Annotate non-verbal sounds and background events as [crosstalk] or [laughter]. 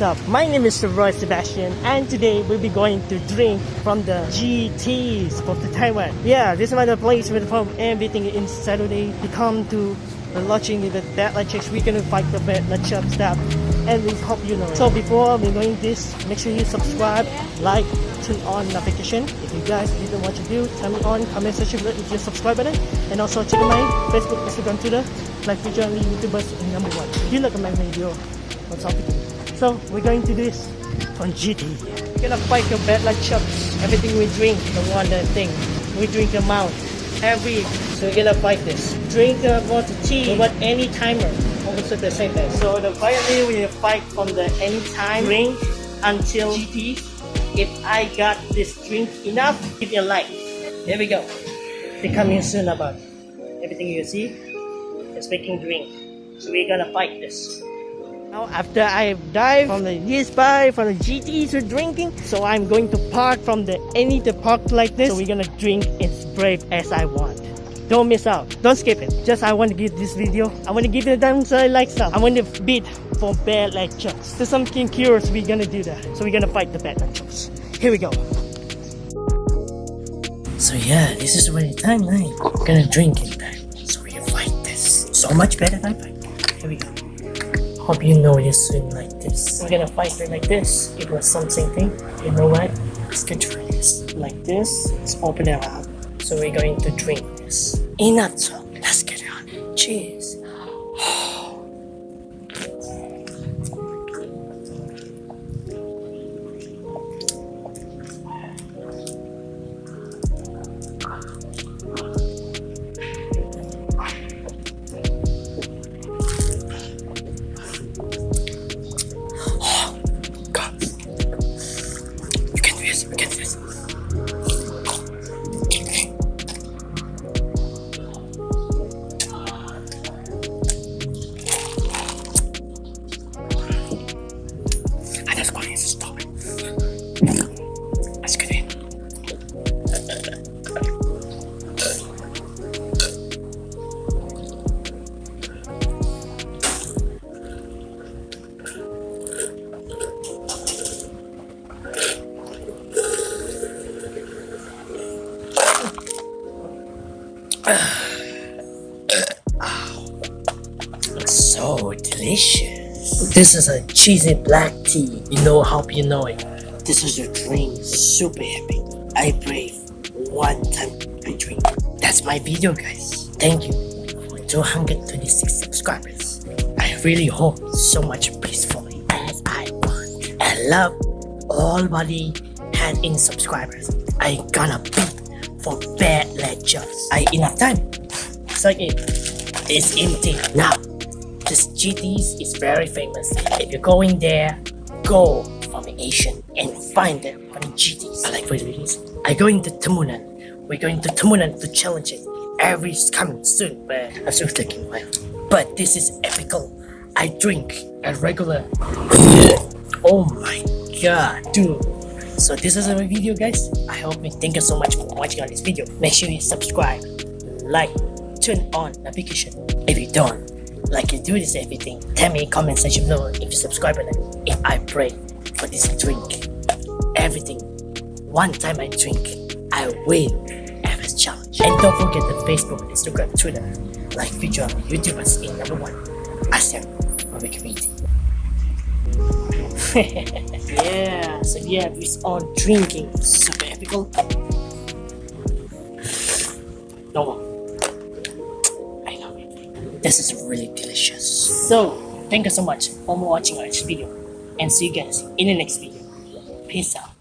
up? My name is Roy Sebastian and today we'll be going to drink from the GTs of the Taiwan. Yeah, this is my place with from everything in Saturday. We come to the lodging the light checks. We're gonna fight the bad check stuff and we hope you know. So before we going this, make sure you subscribe, like, turn on notification. If you guys didn't what to do, turn it on, comment section below if you subscribe button. And also check out my Facebook, Instagram, Twitter, like only YouTubers number one. If you like my video, on something. So we're going to do this on GT. We're gonna fight your bad luck shots. Everything we drink, the one uh, thing. We drink the amount. Every so we're gonna fight this. Drink the water tea without any timer. Also the same thing. So the finally we fight from the anytime drink until GT. If I got this drink enough, give me a like. Here we go. They coming soon about everything you see. It's making drink. So we're gonna fight this. Now after I've dived from the bar, from the GTs we're drinking, so I'm going to park from the any to park like this. So we're gonna drink as brave as I want. Don't miss out. Don't skip it. Just I want to give this video. I want to give it a downside like stuff. I want to beat for bad lectures. There's something curious. We're gonna do that. So we're gonna fight the bad lectures. Here we go. So yeah, this is really timeline. We're gonna drink it time. So we fight this. So much better than fight. Here we go. Hope you know this swim like this. We're gonna fight it like this. It was something thing. You know what? Let's go try this. Like this. Let's open it up. So we're going to drink this. Talk. Let's get it on. Cheers. So delicious. This is a cheesy black tea. You know how you know it. This is a drink. Super happy. I brave. One time I drink. That's my video guys. Thank you for 226 subscribers. I really hope so much peacefully as I want. I love all body had in subscribers. I gonna beat for bad lectures. I enough time. So it is empty now. This GTs is very famous. If you're going there, go from the Asian and find them on the GTs. I like what it is. I going to Tamunan. We're going to Tamunan to challenge it. Every is coming soon, but I'm still taking while. But this is epical. I drink a regular. [laughs] oh my god, dude. So this is our video guys. I hope you thank you so much for watching on this video. Make sure you subscribe, like, turn on notification. If you don't, like you do this everything, tell me in comment section below if you subscribe or not. If I pray for this drink, everything. One time I drink, I win every challenge. And don't forget the Facebook, Instagram, Twitter, like feature YouTubers in number one, ASEAN Movie Community. [laughs] yeah, so yeah, it's on drinking, super epical. No. I love it. This is really delicious. So, thank you so much for watching our video and see you guys in the next video. Peace out.